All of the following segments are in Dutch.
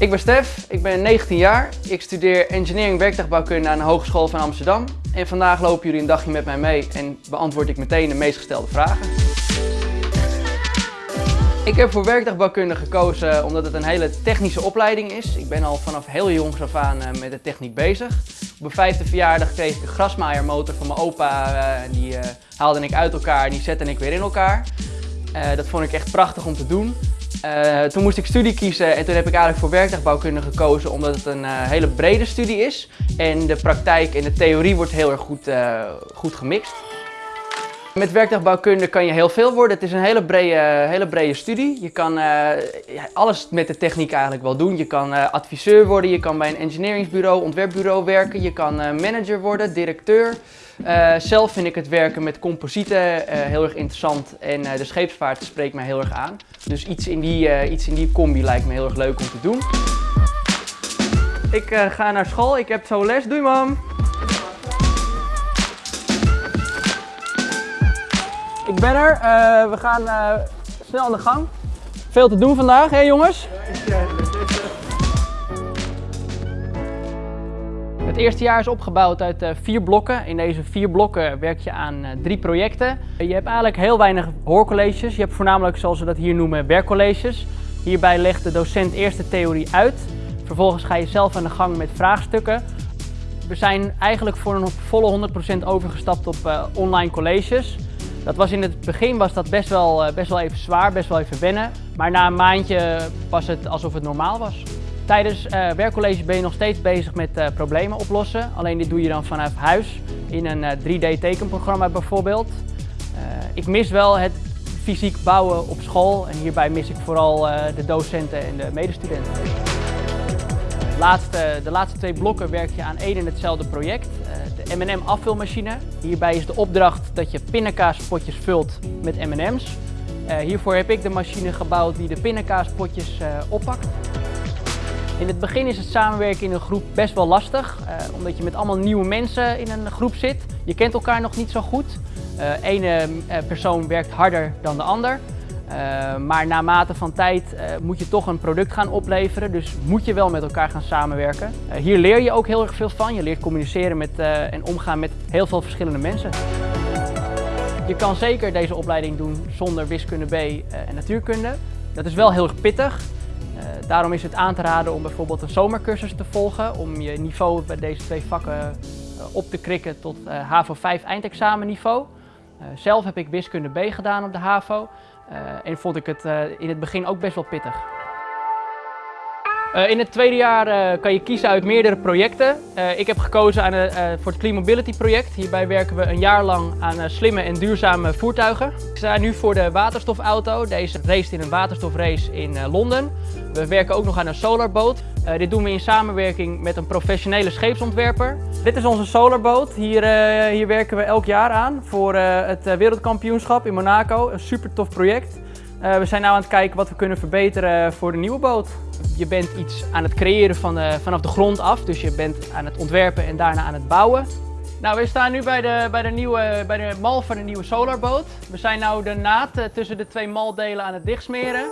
Ik ben Stef, ik ben 19 jaar. Ik studeer engineering werktuigbouwkunde aan de Hogeschool van Amsterdam. En vandaag lopen jullie een dagje met mij mee en beantwoord ik meteen de meest gestelde vragen. Ik heb voor werktuigbouwkunde gekozen omdat het een hele technische opleiding is. Ik ben al vanaf heel jongs af aan eh, met de techniek bezig. Op mijn vijfde verjaardag kreeg ik een grasmaaiermotor van mijn opa. Uh, die uh, haalde ik uit elkaar en die zette ik weer in elkaar. dat vond ik echt prachtig om te doen. Uh, toen moest ik studie kiezen en toen heb ik eigenlijk voor werktuigbouwkunde gekozen omdat het een uh, hele brede studie is. En de praktijk en de theorie wordt heel erg goed, uh, goed gemixt. Met werktuigbouwkunde kan je heel veel worden. Het is een hele brede, hele brede studie. Je kan alles met de techniek eigenlijk wel doen. Je kan adviseur worden, je kan bij een engineeringsbureau, ontwerpbureau werken. Je kan manager worden, directeur. Zelf vind ik het werken met composieten heel erg interessant en de scheepsvaart spreekt mij heel erg aan. Dus iets in, die, iets in die combi lijkt me heel erg leuk om te doen. Ik ga naar school, ik heb zo les. Doei mam! Ik ben er, we gaan snel aan de gang. Veel te doen vandaag, hè jongens? Het eerste jaar is opgebouwd uit uh, vier blokken. In deze vier blokken werk je aan drie projecten. Je hebt eigenlijk heel weinig hoorcolleges. Je hebt voornamelijk, zoals we dat hier noemen, werkcolleges. Hierbij legt de docent eerst de theorie uit. Vervolgens ga je zelf aan de gang met vraagstukken. We zijn eigenlijk voor een volle 100% overgestapt op online colleges. Dat was in het begin was dat best wel, best wel even zwaar, best wel even wennen. Maar na een maandje was het alsof het normaal was. Tijdens uh, werkcollege ben je nog steeds bezig met uh, problemen oplossen. Alleen dit doe je dan vanuit huis in een uh, eh, 3D tekenprogramma bijvoorbeeld. ik mis wel het fysiek bouwen op school en hierbij mis ik vooral de docenten en de medestudenten. Laatste, de laatste twee blokken werk je aan één en hetzelfde project, de M&M afvulmachine. Hierbij is de opdracht dat je pindakaaspotjes vult met M&M's. hiervoor heb ik de machine gebouwd die de pindakaaspotjes oppakt. In het begin is het samenwerken in een groep best wel lastig, omdat je met allemaal nieuwe mensen in een groep zit. Je kent elkaar nog niet zo goed. Ene persoon werkt harder dan de ander. Maar naarmate van tijd moet je toch een product gaan opleveren, dus moet je wel met elkaar gaan samenwerken. hier leer je ook heel erg veel van. Je leert communiceren met, en omgaan met heel veel verschillende mensen. Je kan zeker deze opleiding doen zonder wiskunde B en natuurkunde. Dat is wel heel erg pittig. Uh, daarom is het aan te raden om bijvoorbeeld een zomercursus te volgen om je niveau bij deze twee vakken uh, op te krikken tot uh, HAVO 5 eindexamenniveau. Zelf heb ik wiskunde B gedaan op de HAVO en vond ik het in het begin ook best wel pittig. Uh, in het tweede jaar uh, kan je kiezen uit meerdere projecten. Uh, ik heb gekozen aan, voor het Clean Mobility project. Hierbij werken we een jaar lang aan slimme en duurzame voertuigen. Ik sta nu voor de waterstofauto. Deze race in een waterstofrace in Londen. We werken ook nog aan een solarboot. dit doen we in samenwerking met een professionele scheepsontwerper. Dit is onze solarboot. Hier, hier werken we elk jaar aan voor het wereldkampioenschap in Monaco. Een super tof project. We zijn nu aan het kijken wat we kunnen verbeteren voor de nieuwe boot. Je bent iets aan het creëren van de, vanaf de grond af, dus je bent aan het ontwerpen en daarna aan het bouwen. Nou, we staan nu bij de, bij de, nieuwe, bij de mal van de nieuwe solarboot. We zijn nu de naad eh, tussen de twee maldelen aan het dichtsmeren.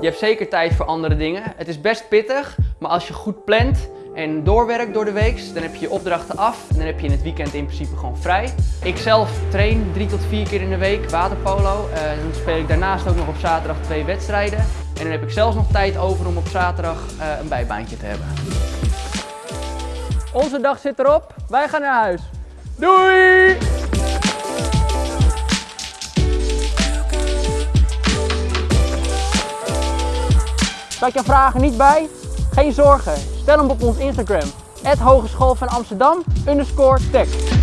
Je hebt zeker tijd voor andere dingen. Het is best pittig, maar als je goed plant en doorwerkt door de week, dan heb je je opdrachten af en dan heb je in het weekend in principe gewoon vrij. Ik zelf train drie tot vier keer in de week waterpolo. Uh, dan speel ik daarnaast ook nog op zaterdag twee wedstrijden. En dan heb ik zelfs nog tijd over om op zaterdag uh, een bijbaantje te hebben. Onze dag zit erop. Wij gaan naar huis. Doei! Zat je vragen niet bij? Geen zorgen, stel hem op ons Instagram. Hogeschool van Amsterdam, underscore tech.